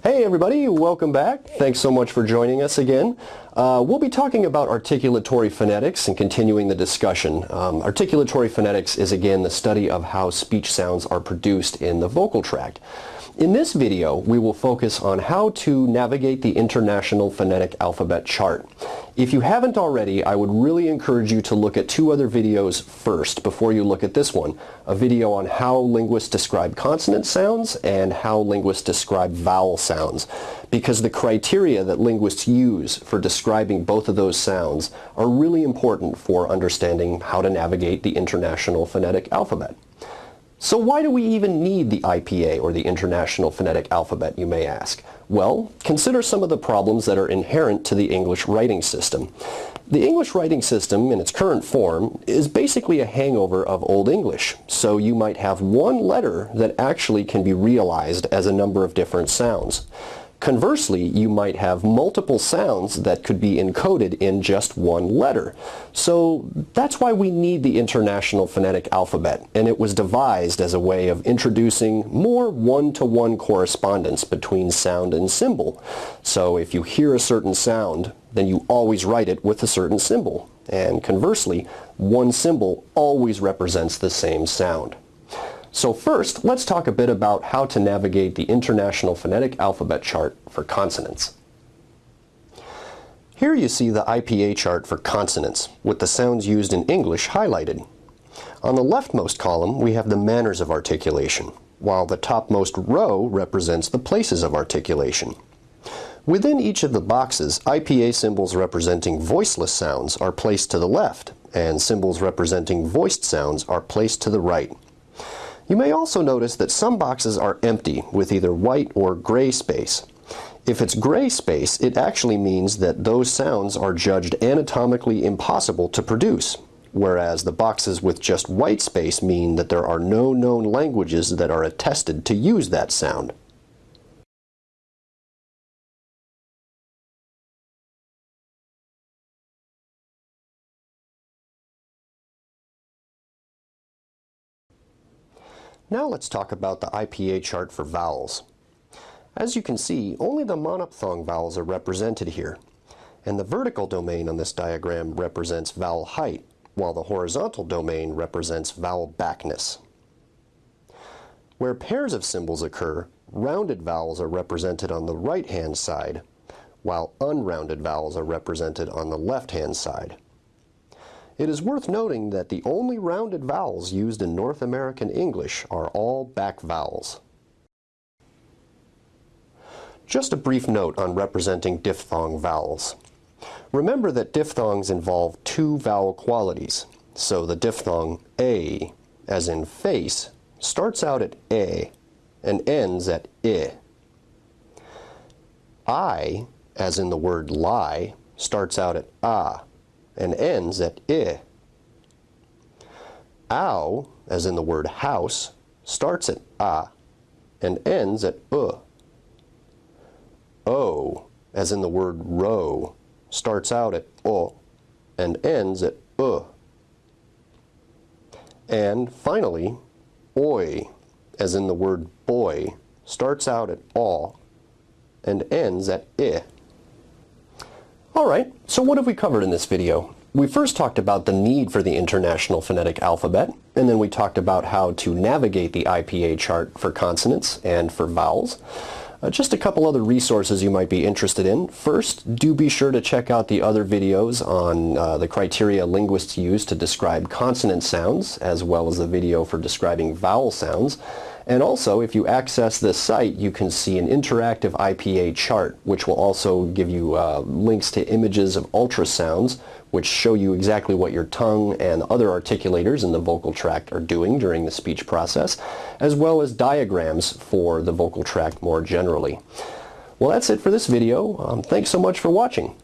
Hey everybody, welcome back. Thanks so much for joining us again. Uh, we'll be talking about articulatory phonetics and continuing the discussion. Um, articulatory phonetics is again the study of how speech sounds are produced in the vocal tract. In this video, we will focus on how to navigate the International Phonetic Alphabet Chart. If you haven't already, I would really encourage you to look at two other videos first before you look at this one. A video on how linguists describe consonant sounds and how linguists describe vowel sounds. Because the criteria that linguists use for describing both of those sounds are really important for understanding how to navigate the International Phonetic Alphabet. So why do we even need the IPA, or the International Phonetic Alphabet, you may ask? Well, consider some of the problems that are inherent to the English writing system. The English writing system, in its current form, is basically a hangover of Old English. So you might have one letter that actually can be realized as a number of different sounds. Conversely, you might have multiple sounds that could be encoded in just one letter. So that's why we need the International Phonetic Alphabet, and it was devised as a way of introducing more one-to-one -one correspondence between sound and symbol. So if you hear a certain sound, then you always write it with a certain symbol. And conversely, one symbol always represents the same sound. So first, let's talk a bit about how to navigate the International Phonetic Alphabet Chart for consonants. Here you see the IPA chart for consonants, with the sounds used in English highlighted. On the leftmost column, we have the manners of articulation, while the topmost row represents the places of articulation. Within each of the boxes, IPA symbols representing voiceless sounds are placed to the left, and symbols representing voiced sounds are placed to the right. You may also notice that some boxes are empty with either white or gray space. If it's gray space, it actually means that those sounds are judged anatomically impossible to produce, whereas the boxes with just white space mean that there are no known languages that are attested to use that sound. Now let's talk about the IPA chart for vowels. As you can see, only the monophthong vowels are represented here, and the vertical domain on this diagram represents vowel height, while the horizontal domain represents vowel backness. Where pairs of symbols occur, rounded vowels are represented on the right-hand side, while unrounded vowels are represented on the left-hand side. It is worth noting that the only rounded vowels used in North American English are all back vowels. Just a brief note on representing diphthong vowels. Remember that diphthongs involve two vowel qualities. So the diphthong a, as in face, starts out at a and ends at i. I, as in the word lie, starts out at a and ends at i. Ow, as in the word house, starts at a and ends at u. O, as in the word row, starts out at o and ends at u. And finally, oi, as in the word boy, starts out at aw and ends at i. Alright, so what have we covered in this video? We first talked about the need for the International Phonetic Alphabet, and then we talked about how to navigate the IPA chart for consonants and for vowels. Uh, just a couple other resources you might be interested in. First, do be sure to check out the other videos on uh, the criteria linguists use to describe consonant sounds, as well as the video for describing vowel sounds. And also, if you access this site, you can see an interactive IPA chart, which will also give you uh, links to images of ultrasounds, which show you exactly what your tongue and other articulators in the vocal tract are doing during the speech process, as well as diagrams for the vocal tract more generally. Well, that's it for this video. Um, thanks so much for watching.